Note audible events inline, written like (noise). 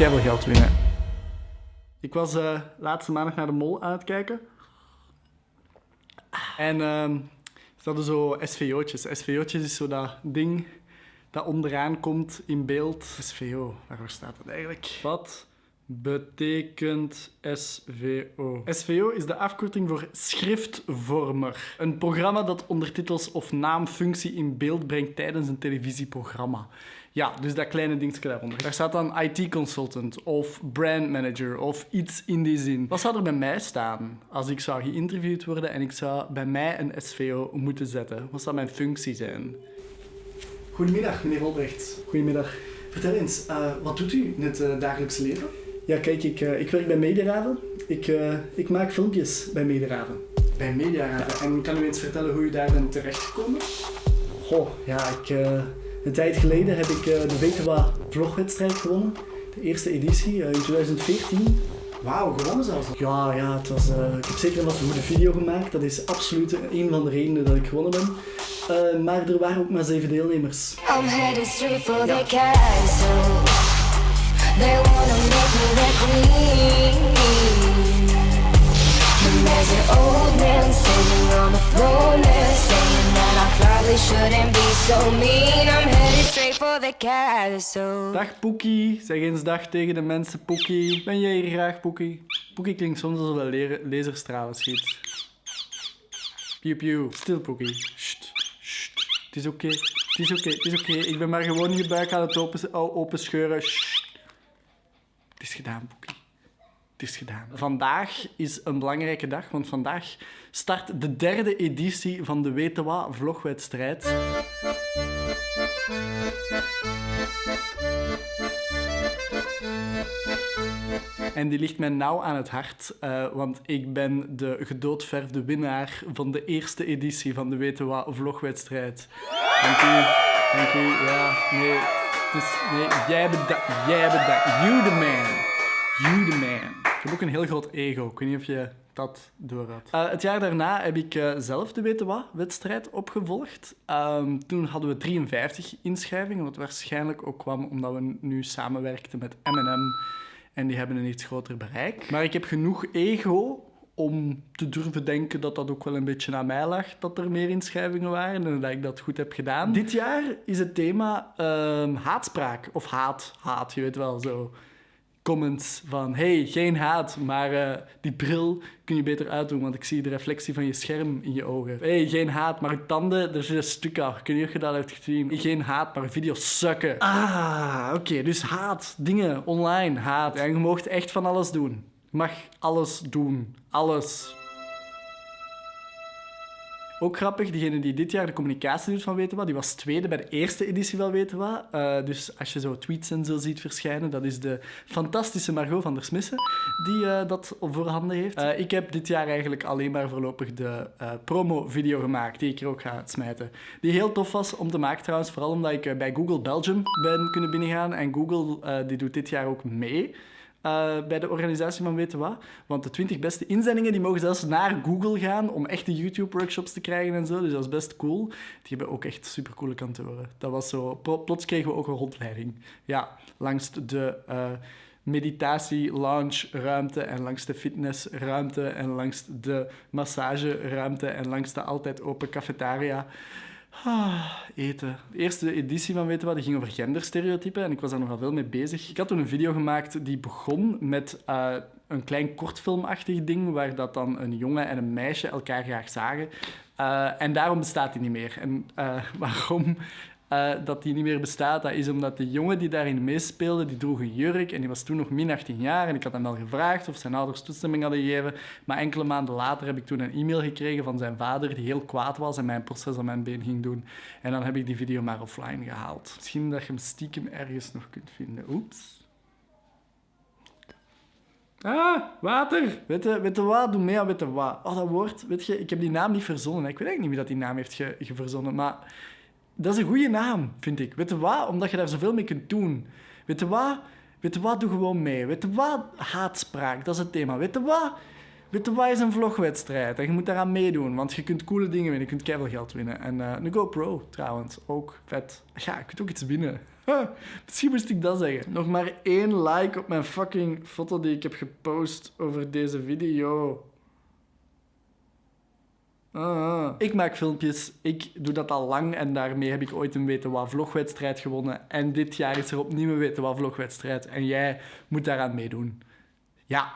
keihard geld winnen. Ik was uh, laatste maandag naar de mol aan het kijken. En uh, ze hadden zo SVO'tjes. SVO'tjes is zo dat ding dat onderaan komt in beeld. SVO, waarvoor staat dat eigenlijk? Wat betekent SVO? SVO is de afkorting voor schriftvormer. Een programma dat ondertitels of naamfunctie in beeld brengt tijdens een televisieprogramma. Ja, dus dat kleine dingetje daaronder. Daar staat dan IT-consultant of brand manager of iets in die zin. Wat zou er bij mij staan als ik zou geïnterviewd worden en ik zou bij mij een SVO moeten zetten? Wat zou mijn functie zijn? Goedemiddag, meneer Olbrecht. Goedemiddag. Vertel eens, uh, wat doet u in het uh, dagelijks leven? Ja, kijk, ik, uh, ik werk bij Mediaraven. Ik, ik maak filmpjes bij Mediaraven. Bij Mediaraven? En kan u eens vertellen hoe u daar bent terechtgekomen? Goh, ja, ik... Een tijd geleden heb ik de WTWA vlogwedstrijd gewonnen. De eerste editie in 2014. Wauw, gewonnen zelfs. Ja, ja het was, uh, ik heb zeker een goede video gemaakt. Dat is absoluut een van de redenen dat ik gewonnen ben. Maar er waren ook maar zeven deelnemers. I'm straight for the castle. They wanna make me queen. There's an old man on the shouldn't be so mean. I'm headed straight for the castle. Dag Poekie, zeg eens dag tegen de mensen Poekie. Ben jij hier graag Poekie? Poekie klinkt soms alsof hij laserstralen schiet. Pew pew. Stil Poekie. Het is oké. Het is oké. Het is oké. Ik ben maar gewoon je buik aan het open, open scheuren. Het is gedaan, Boekie. Is gedaan. Vandaag is een belangrijke dag, want vandaag start de derde editie van de Wetewa vlogwedstrijd. En die ligt mij nauw aan het hart, uh, want ik ben de gedoodverfde winnaar van de eerste editie van de Weten Wat vlogwedstrijd. Dank u, dank u. Ja, nee, jij dat, jij dat. You the man. You the man. Ik heb ook een heel groot ego. Ik weet niet of je dat door had. Uh, het jaar daarna heb ik uh, zelf de Weten Wat-wedstrijd opgevolgd. Um, toen hadden we 53 inschrijvingen, wat waarschijnlijk ook kwam omdat we nu samenwerkten met M&M en die hebben een iets groter bereik. Maar ik heb genoeg ego om te durven denken dat dat ook wel een beetje aan mij lag, dat er meer inschrijvingen waren en dat ik dat goed heb gedaan. Dit jaar is het thema uh, haatspraak, of haat, haat, je weet wel zo comments van hey, geen haat, maar uh, die bril kun je beter uitdoen, want ik zie de reflectie van je scherm in je ogen. hey, geen haat, maar tanden, er zit een stuk af. Kun je dat hebt gezien? Geen haat, maar video's sukken. Ah, oké, dus haat, dingen, online, haat. En je mag echt van alles doen. Je mag alles doen. Alles. Ook grappig, degene die dit jaar de communicatie doet van Weten Wat, die was tweede bij de eerste editie van Weten Wat. Uh, dus als je zo tweets en zo ziet verschijnen, dat is de fantastische Margot van der Smissen die uh, dat voorhanden heeft. Uh, ik heb dit jaar eigenlijk alleen maar voorlopig de promo-video gemaakt, die ik er ook ga smijten. Die heel tof was om te maken trouwens, vooral omdat ik bij Google Belgium ben kunnen binnengaan. En Google die doet dit jaar ook mee. Uh, bij de organisatie van Weten Wat. Want de 20 beste inzendingen die mogen zelfs naar Google gaan om echte YouTube-workshops te krijgen en zo. Dus dat is best cool. Die hebben ook echt supercoole kantoren. Dat was zo... Plots kregen we ook een rondleiding. Ja, langs de... Uh, meditatie-lounge-ruimte en langs de fitnessruimte en langs de massageruimte en langs de altijd open cafetaria. Ah, eten. De eerste editie van Weten Wat ging over genderstereotypen en ik was daar nogal veel mee bezig. Ik had toen een video gemaakt die begon met uh, een klein kortfilmachtig ding waar dat dan een jongen en een meisje elkaar graag zagen. Uh, en daarom bestaat die niet meer. En uh, (laughs) waarom uh, dat die niet meer bestaat, dat is omdat de jongen die daarin meespeelde, die droeg een jurk en die was toen nog min 18 jaar. En ik had hem wel gevraagd of zijn ouders toestemming hadden gegeven. Maar enkele maanden later heb ik toen een e-mail gekregen van zijn vader, die heel kwaad was en mijn proces aan mijn been ging doen. En dan heb ik die video maar offline gehaald. Misschien dat je hem stiekem ergens nog kunt vinden. Oeps. Ah, water. Weet je, weet wat? Doe mee aan weet je wat. Oh, dat woord, weet je, ik heb die naam niet verzonnen. Ik weet eigenlijk niet wie dat die naam heeft ge, ge verzonnen, maar dat is een goede naam, vind ik. Weet je wat? Omdat je daar zoveel mee kunt doen. Weet je wat? Weet wat? Doe gewoon mee. Weet je wat? Haatspraak, dat is het thema. Weet je wat? Weet wat is een vlogwedstrijd? En je moet daaraan meedoen, want je kunt coole dingen winnen. Je kunt geld winnen. En een GoPro trouwens, ook vet. Ja, je kunt ook iets winnen. (laughs) Misschien moest ik dat zeggen. Nog maar één like op mijn fucking foto die ik heb gepost over deze video. Ah, ik maak filmpjes, ik doe dat al lang en daarmee heb ik ooit een weten wat vlogwedstrijd gewonnen. En dit jaar is er opnieuw een weten wat vlogwedstrijd en jij moet daaraan meedoen. Ja,